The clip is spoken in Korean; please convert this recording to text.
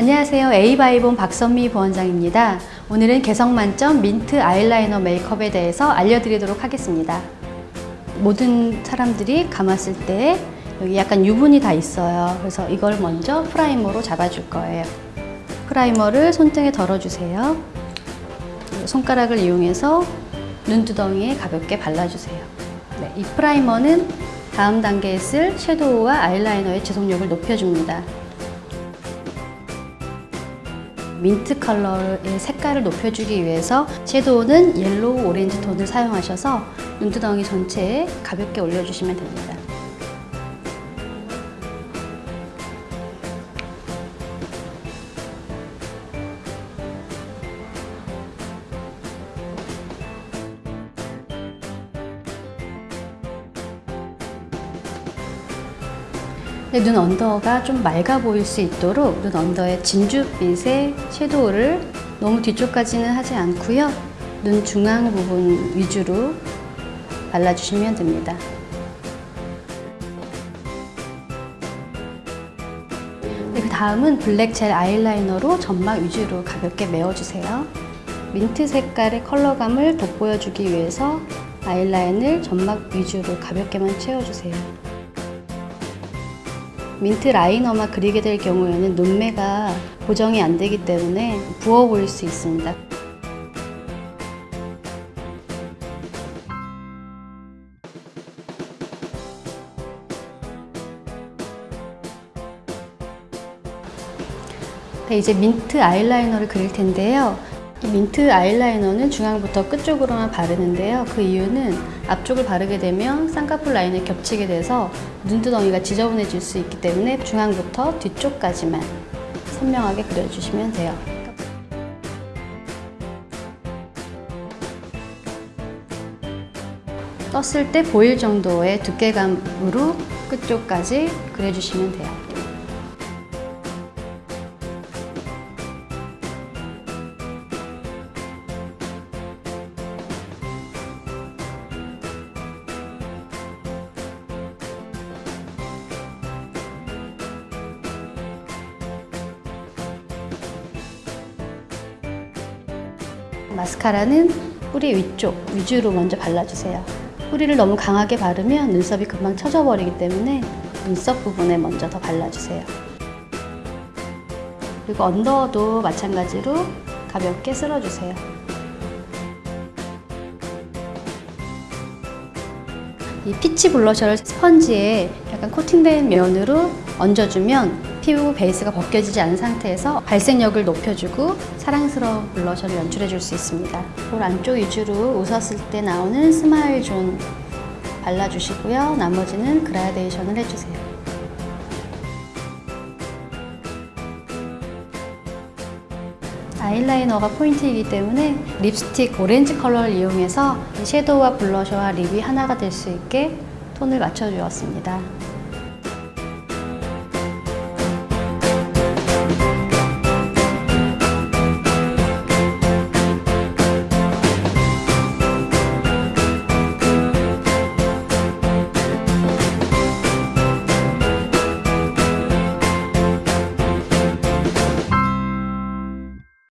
안녕하세요. 에이바이본 박선미 부원장입니다. 오늘은 개성 만점 민트 아이라이너 메이크업에 대해서 알려드리도록 하겠습니다. 모든 사람들이 감았을 때 여기 약간 유분이 다 있어요. 그래서 이걸 먼저 primer로 잡아줄 거예요. primer를 손등에 덜어주세요. 손가락을 이용해서 눈두덩이에 가볍게 발라주세요. 네, 이 primer는 다음 단계에 쓸 shadow와 아이라이너의 지속력을 높여줍니다. 민트 컬러의 색깔을 높여주기 위해서 shadow는 yellow 오렌지 톤을 사용하셔서 눈두덩이 전체에 가볍게 올려주시면 됩니다. 눈 under가 좀 맑아 보일 수 있도록 눈 under에 진주빛의 shadow를 너무 뒤쪽까지는 하지 않고요. 눈 중앙 부분 위주로 발라주시면 됩니다. 네, 그 다음은 블랙 젤 아이라이너로 점막 위주로 가볍게 메워주세요. 민트 색깔의 컬러감을 돋보여주기 위해서 아이라인을 점막 위주로 가볍게만 채워주세요. 민트 라이너만 그리게 될 경우에는 눈매가 고정이 안 되기 때문에 부어 보일 수 있습니다. 네, 이제 민트 아이라이너를 그릴 텐데요. 이 민트 아이라이너는 중앙부터 끝쪽으로만 바르는데요. 그 이유는 앞쪽을 바르게 되면 쌍꺼풀 라인에 겹치게 돼서 눈두덩이가 지저분해질 수 있기 때문에 중앙부터 뒤쪽까지만 선명하게 그려주시면 돼요. 떴을 때 보일 정도의 두께감으로 끝쪽까지 그려주시면 돼요. 마스카라는 뿌리 위쪽 위주로 먼저 발라주세요. 뿌리를 너무 강하게 바르면 눈썹이 금방 처져버리기 때문에 눈썹 부분에 먼저 더 발라주세요. 그리고 언더도 마찬가지로 가볍게 쓸어주세요. 이 peach blusher를 스펀지에 약간 코팅된 면으로 얹어주면 피부 베이스가 벗겨지지 않은 상태에서 발색력을 높여주고 사랑스러운 blusher를 연출해 줄 수 있습니다. 볼 안쪽 위주로 웃었을 때 나오는 smile zone 발라주시고요. 나머지는 그라데이션을 해주세요. 아이라이너가 포인트이기 때문에 립스틱 오렌지 컬러를 이용해서 섀도우와 블러셔와 lip이 하나가 될 수 있게 톤을 맞춰주었습니다.